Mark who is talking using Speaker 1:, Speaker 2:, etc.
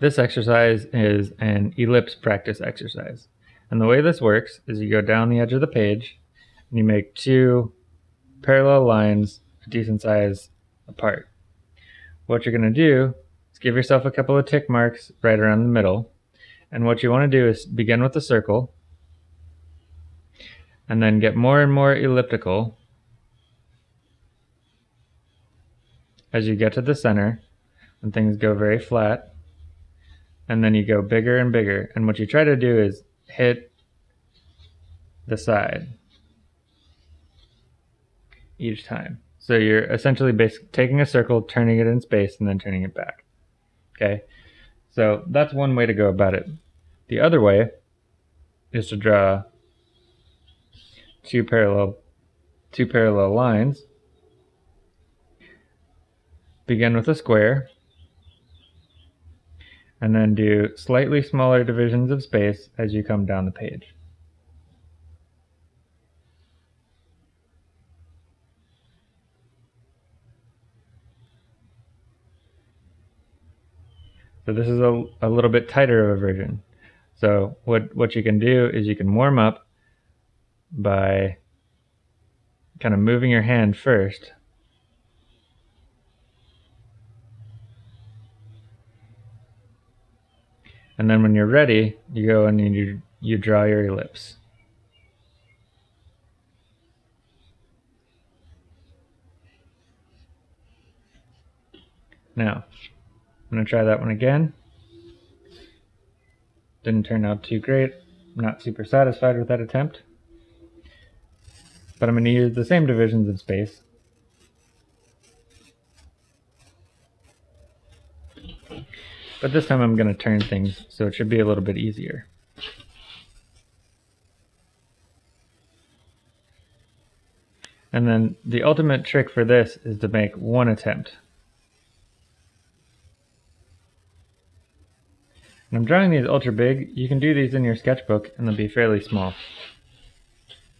Speaker 1: This exercise is an ellipse practice exercise. And the way this works is you go down the edge of the page and you make two parallel lines a decent size apart. What you're going to do is give yourself a couple of tick marks right around the middle. And what you want to do is begin with a circle and then get more and more elliptical as you get to the center and things go very flat and then you go bigger and bigger and what you try to do is hit the side each time. So you're essentially taking a circle turning it in space and then turning it back okay? So that's one way to go about it. The other way is to draw two parallel two parallel lines. Begin with a square and then do slightly smaller divisions of space as you come down the page. So this is a, a little bit tighter of a version. So what, what you can do is you can warm up by kind of moving your hand first And then when you're ready, you go and you, you draw your ellipse. Now, I'm going to try that one again. Didn't turn out too great. I'm not super satisfied with that attempt. But I'm going to use the same divisions of space But this time I'm going to turn things so it should be a little bit easier. And then the ultimate trick for this is to make one attempt. And I'm drawing these ultra big. You can do these in your sketchbook and they'll be fairly small.